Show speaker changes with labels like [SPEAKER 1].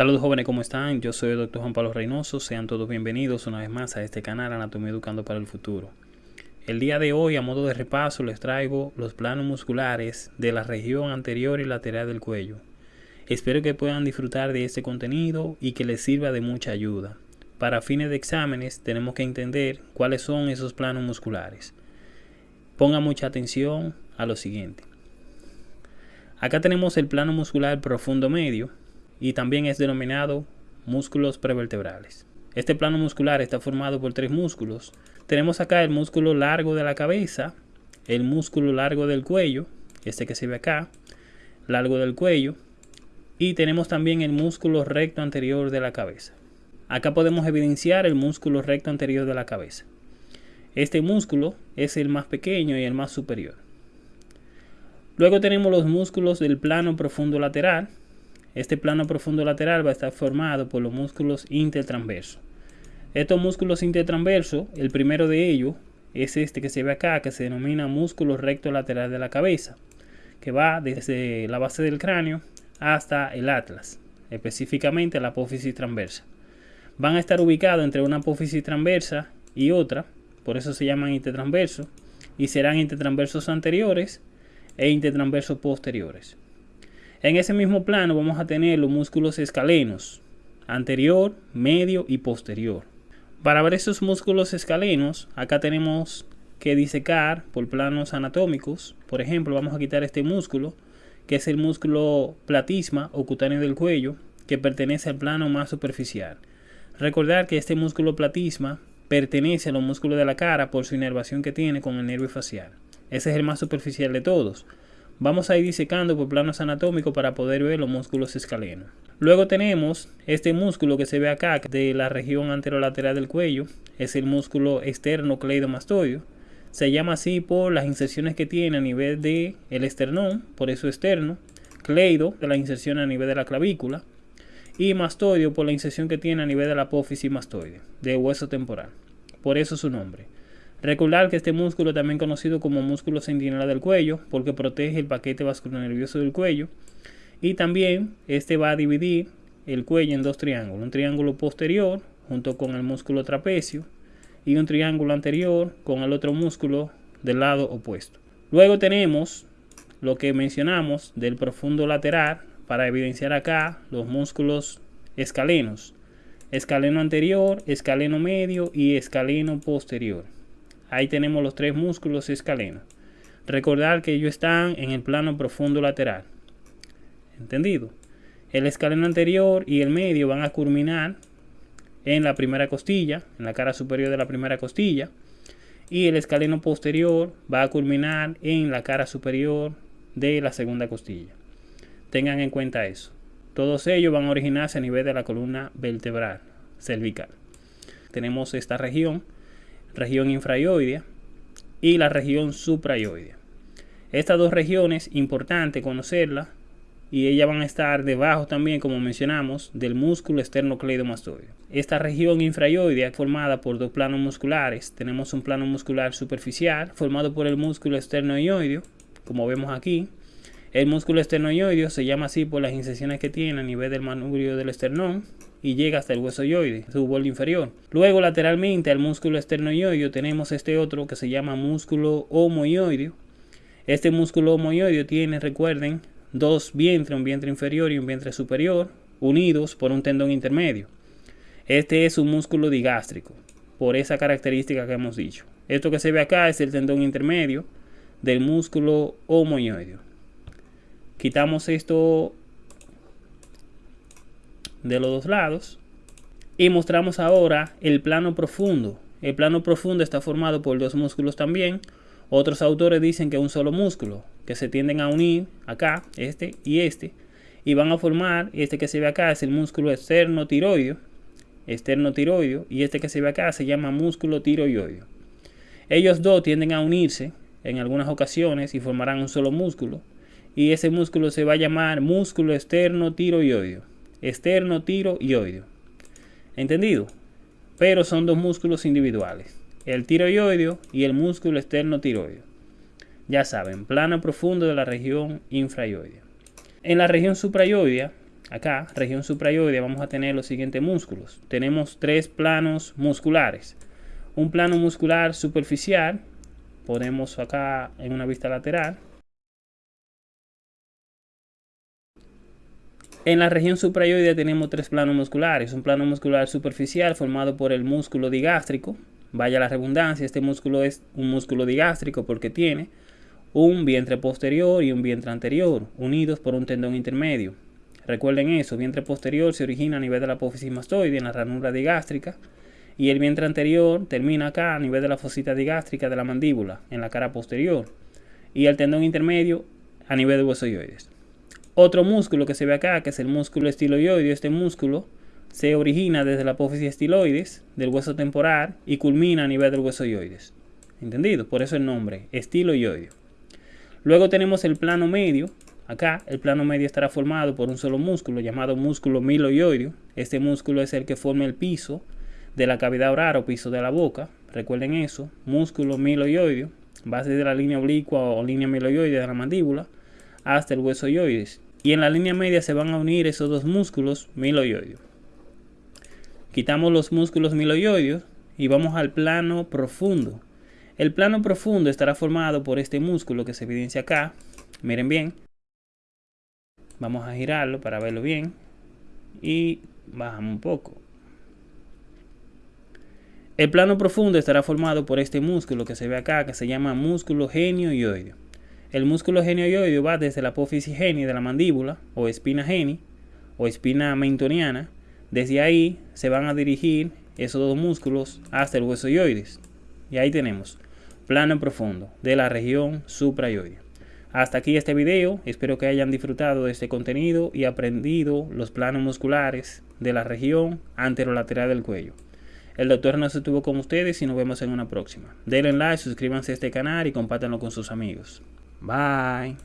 [SPEAKER 1] Saludos jóvenes, ¿cómo están? Yo soy el Dr. Juan Pablo Reynoso. Sean todos bienvenidos una vez más a este canal Anatomía Educando para el Futuro. El día de hoy, a modo de repaso, les traigo los planos musculares de la región anterior y lateral del cuello. Espero que puedan disfrutar de este contenido y que les sirva de mucha ayuda. Para fines de exámenes tenemos que entender cuáles son esos planos musculares. Ponga mucha atención a lo siguiente. Acá tenemos el plano muscular profundo medio, y también es denominado músculos prevertebrales. Este plano muscular está formado por tres músculos. Tenemos acá el músculo largo de la cabeza, el músculo largo del cuello, este que se ve acá, largo del cuello, y tenemos también el músculo recto anterior de la cabeza. Acá podemos evidenciar el músculo recto anterior de la cabeza. Este músculo es el más pequeño y el más superior. Luego tenemos los músculos del plano profundo lateral, este plano profundo lateral va a estar formado por los músculos intertransversos. Estos músculos intertransversos, el primero de ellos es este que se ve acá, que se denomina músculo recto lateral de la cabeza, que va desde la base del cráneo hasta el atlas, específicamente la apófisis transversa. Van a estar ubicados entre una apófisis transversa y otra, por eso se llaman intertransversos, y serán intertransversos anteriores e intertransversos posteriores. En ese mismo plano vamos a tener los músculos escalenos, anterior, medio y posterior. Para ver esos músculos escalenos, acá tenemos que disecar por planos anatómicos. Por ejemplo, vamos a quitar este músculo, que es el músculo platisma o cutáneo del cuello, que pertenece al plano más superficial. Recordar que este músculo platisma pertenece a los músculos de la cara por su inervación que tiene con el nervio facial. Ese es el más superficial de todos. Vamos a ir disecando por planos anatómicos para poder ver los músculos escalenos. Luego tenemos este músculo que se ve acá de la región anterolateral del cuello. Es el músculo externo cleidomastoideo. Se llama así por las inserciones que tiene a nivel del el esternón, por eso externo. Cleido, de la inserción a nivel de la clavícula. Y mastoideo por la inserción que tiene a nivel de la apófisis mastoide, de hueso temporal. Por eso su nombre. Recordar que este músculo también conocido como músculo centinela del cuello porque protege el paquete vascular nervioso del cuello y también este va a dividir el cuello en dos triángulos, un triángulo posterior junto con el músculo trapecio y un triángulo anterior con el otro músculo del lado opuesto. Luego tenemos lo que mencionamos del profundo lateral para evidenciar acá los músculos escalenos, escaleno anterior, escaleno medio y escaleno posterior. Ahí tenemos los tres músculos escalenos. Recordar que ellos están en el plano profundo lateral. ¿Entendido? El escaleno anterior y el medio van a culminar en la primera costilla, en la cara superior de la primera costilla. Y el escaleno posterior va a culminar en la cara superior de la segunda costilla. Tengan en cuenta eso. Todos ellos van a originarse a nivel de la columna vertebral cervical. Tenemos esta región región infraioidea y la región supraioidea. Estas dos regiones, importante conocerlas, y ellas van a estar debajo también, como mencionamos, del músculo esternocleidomastoideo. Esta región infraioidea formada por dos planos musculares. Tenemos un plano muscular superficial formado por el músculo esternoioideo, como vemos aquí. El músculo esternoioideo se llama así por las incisiones que tiene a nivel del manubrio del esternón y llega hasta el hueso yoide, su borde inferior. Luego lateralmente al músculo esternoioideo tenemos este otro que se llama músculo homoioideo. Este músculo homoioideo tiene, recuerden, dos vientres, un vientre inferior y un vientre superior, unidos por un tendón intermedio. Este es un músculo digástrico, por esa característica que hemos dicho. Esto que se ve acá es el tendón intermedio del músculo homoioideo. Quitamos esto de los dos lados. Y mostramos ahora el plano profundo. El plano profundo está formado por dos músculos también. Otros autores dicen que un solo músculo, que se tienden a unir acá, este y este, y van a formar, este que se ve acá es el músculo externo tiroideo, externo tiroideo, y este que se ve acá se llama músculo tiroideo. Ellos dos tienden a unirse en algunas ocasiones y formarán un solo músculo, y ese músculo se va a llamar músculo externo tiroideo externo, tiro y oído. ¿Entendido? Pero son dos músculos individuales, el tiroideo y el músculo externo tiroideo. Ya saben, plano profundo de la región infraioidea. En la región suprayoidea, acá, región suprayoide, vamos a tener los siguientes músculos. Tenemos tres planos musculares. Un plano muscular superficial, ponemos acá en una vista lateral. En la región suprayoide tenemos tres planos musculares. Un plano muscular superficial formado por el músculo digástrico. Vaya la redundancia, este músculo es un músculo digástrico porque tiene un vientre posterior y un vientre anterior, unidos por un tendón intermedio. Recuerden eso, vientre posterior se origina a nivel de la apófisis mastoide en la ranura digástrica y el vientre anterior termina acá a nivel de la fosita digástrica de la mandíbula, en la cara posterior, y el tendón intermedio a nivel de huesoyoides. Otro músculo que se ve acá, que es el músculo estiloideo, este músculo se origina desde la apófisis estiloides del hueso temporal y culmina a nivel del hueso yoides. ¿Entendido? Por eso el nombre, estiloideo. Luego tenemos el plano medio. Acá el plano medio estará formado por un solo músculo llamado músculo miloioideo. Este músculo es el que forma el piso de la cavidad oral o piso de la boca. Recuerden eso, músculo miloioideo, va desde la línea oblicua o línea miloioidea de la mandíbula hasta el hueso yoides. Y en la línea media se van a unir esos dos músculos miloioideos. Quitamos los músculos miloioideos y vamos al plano profundo. El plano profundo estará formado por este músculo que se evidencia acá. Miren bien. Vamos a girarlo para verlo bien. Y bajamos un poco. El plano profundo estará formado por este músculo que se ve acá, que se llama músculo genioioideo. El músculo genioioideo va desde la apófisis geni de la mandíbula, o espina geni, o espina mentoniana. Desde ahí se van a dirigir esos dos músculos hasta el hueso yoides. Y ahí tenemos plano profundo de la región suprayoide. Hasta aquí este video, espero que hayan disfrutado de este contenido y aprendido los planos musculares de la región anterolateral del cuello. El doctor no se estuvo con ustedes y nos vemos en una próxima. Denle like, suscríbanse a este canal y compártanlo con sus amigos. Bye.